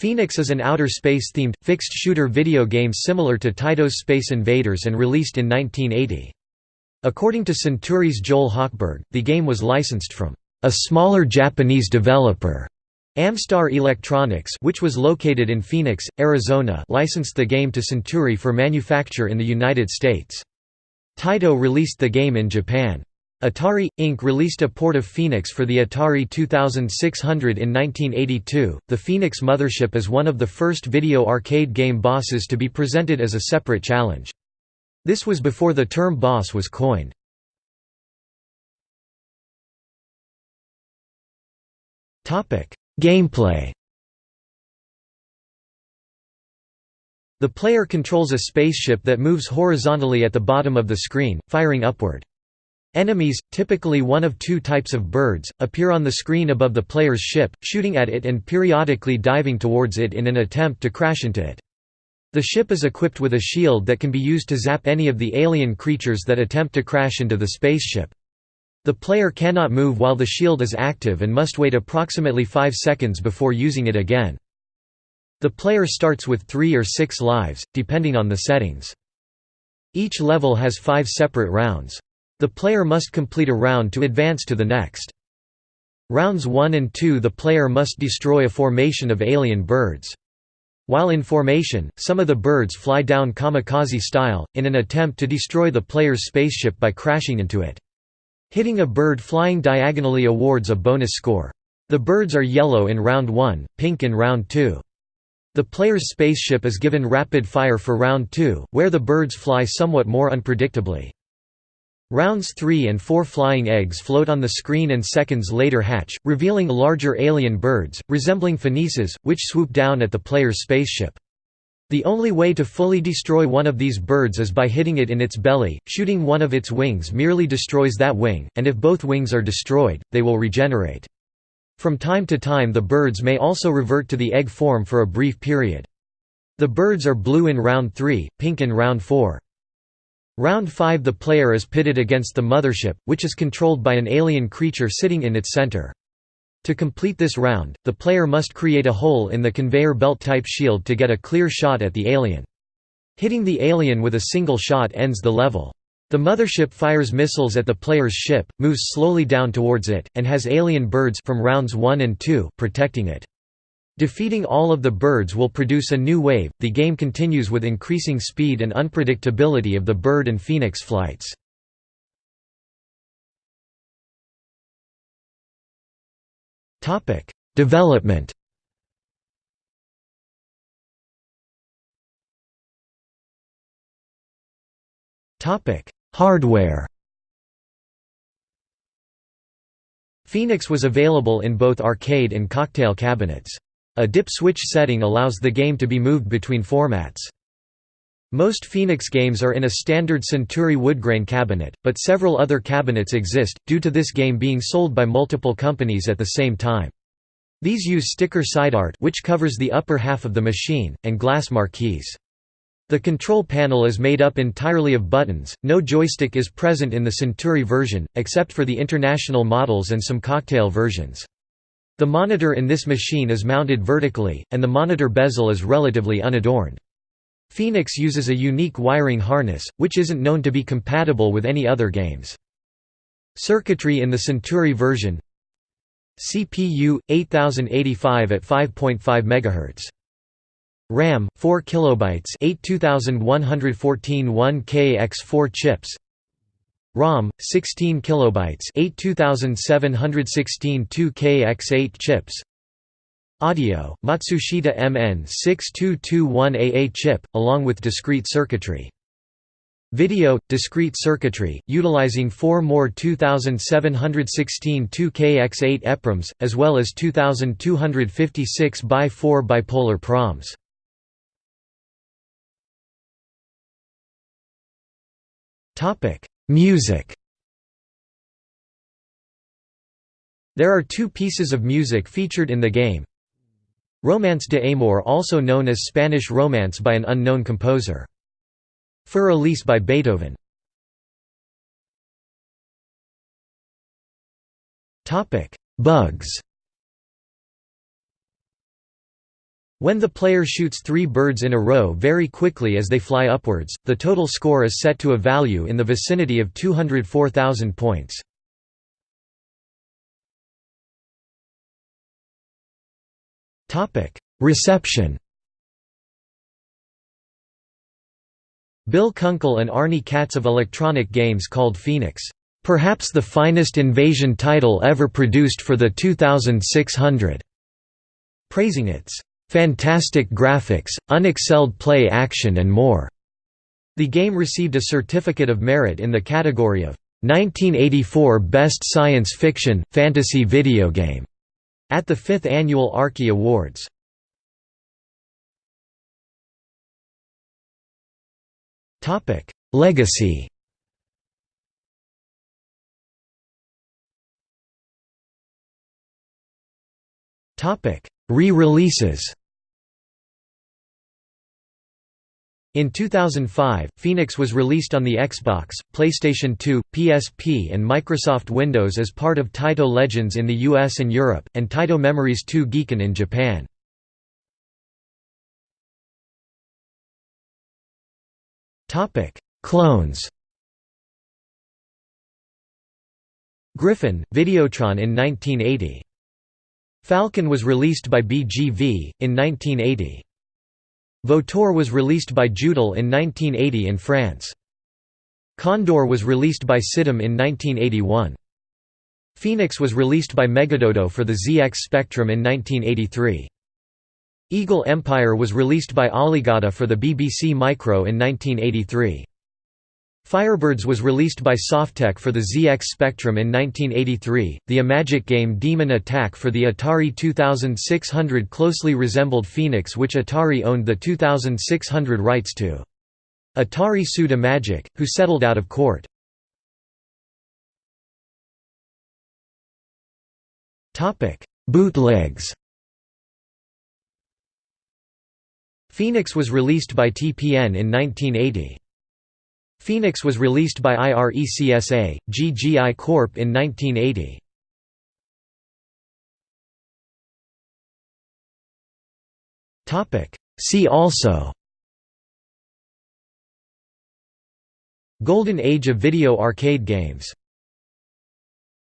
Phoenix is an outer space-themed, fixed-shooter video game similar to Taito's Space Invaders and released in 1980. According to Centuri's Joel Hochberg, the game was licensed from a smaller Japanese developer. Amstar Electronics which was located in Phoenix, Arizona licensed the game to Centuri for manufacture in the United States. Taito released the game in Japan. Atari, Inc. released a port of Phoenix for the Atari 2600 in 1982. The Phoenix mothership is one of the first video arcade game bosses to be presented as a separate challenge. This was before the term boss was coined. Gameplay The player controls a spaceship that moves horizontally at the bottom of the screen, firing upward. Enemies, typically one of two types of birds, appear on the screen above the player's ship, shooting at it and periodically diving towards it in an attempt to crash into it. The ship is equipped with a shield that can be used to zap any of the alien creatures that attempt to crash into the spaceship. The player cannot move while the shield is active and must wait approximately 5 seconds before using it again. The player starts with 3 or 6 lives, depending on the settings. Each level has 5 separate rounds. The player must complete a round to advance to the next. Rounds 1 and 2 the player must destroy a formation of alien birds. While in formation, some of the birds fly down kamikaze style, in an attempt to destroy the player's spaceship by crashing into it. Hitting a bird flying diagonally awards a bonus score. The birds are yellow in round 1, pink in round 2. The player's spaceship is given rapid fire for round 2, where the birds fly somewhat more unpredictably. Rounds 3 and 4 flying eggs float on the screen and seconds later hatch, revealing larger alien birds, resembling phoenices, which swoop down at the player's spaceship. The only way to fully destroy one of these birds is by hitting it in its belly, shooting one of its wings merely destroys that wing, and if both wings are destroyed, they will regenerate. From time to time the birds may also revert to the egg form for a brief period. The birds are blue in round 3, pink in round 4. Round 5 the player is pitted against the mothership, which is controlled by an alien creature sitting in its center. To complete this round, the player must create a hole in the conveyor belt type shield to get a clear shot at the alien. Hitting the alien with a single shot ends the level. The mothership fires missiles at the player's ship, moves slowly down towards it, and has alien birds from rounds 1 and 2 protecting it. Defeating all of the birds will produce a new wave. The game continues with increasing speed and unpredictability of the bird and phoenix flights. Topic: Development. Topic: Hardware. Phoenix was available in both arcade and cocktail cabinets. A dip switch setting allows the game to be moved between formats. Most Phoenix games are in a standard Centuri woodgrain cabinet, but several other cabinets exist, due to this game being sold by multiple companies at the same time. These use sticker side art which covers the upper half of the machine, and glass marquees. The control panel is made up entirely of buttons, no joystick is present in the Centuri version, except for the international models and some cocktail versions. The monitor in this machine is mounted vertically, and the monitor bezel is relatively unadorned. Phoenix uses a unique wiring harness, which isn't known to be compatible with any other games. Circuitry in the Centuri version CPU 8085 at 5.5 MHz RAM 4 kilobytes 8 2114 1K x 4 chips ROM 16 kilobytes 8 2716 2kx8 chips. Audio Matsushita MN6221AA chip along with discrete circuitry. Video discrete circuitry utilizing 4 more 2716 2kx8 EPROMs as well as 2256 by 4 bipolar PROMs. Topic Music There are two pieces of music featured in the game. Romance de Amor also known as Spanish Romance by an unknown composer. Für Elise by Beethoven. Bugs When the player shoots three birds in a row very quickly as they fly upwards, the total score is set to a value in the vicinity of 204,000 points. Reception Bill Kunkel and Arnie Katz of Electronic Games called Phoenix, "...perhaps the finest invasion title ever produced for the 2600", praising its "...fantastic graphics, unexcelled play action and more." The game received a Certificate of Merit in the category of 1984 Best Science Fiction, Fantasy Video Game at the 5th Annual Arkie Awards. Legacy Re-releases In 2005, Phoenix was released on the Xbox, PlayStation 2, PSP and Microsoft Windows as part of Taito Legends in the US and Europe, and Taito Memories 2 Gekan in Japan. Clones Griffin, Videotron in 1980. Falcon was released by BGV, in 1980. Vautour was released by Jeutel in 1980 in France. Condor was released by Sidam in 1981. Phoenix was released by Megadodo for the ZX Spectrum in 1983. Eagle Empire was released by Alligata for the BBC Micro in 1983. Firebirds was released by Softek for the ZX Spectrum in 1983. The Imagic game Demon Attack for the Atari 2600 closely resembled Phoenix, which Atari owned the 2600 rights to. Atari sued Imagic, who settled out of court. Bootlegs Phoenix was released by TPN in 1980. Phoenix was released by IRECSA, GGI Corp in 1980. See also Golden Age of video arcade games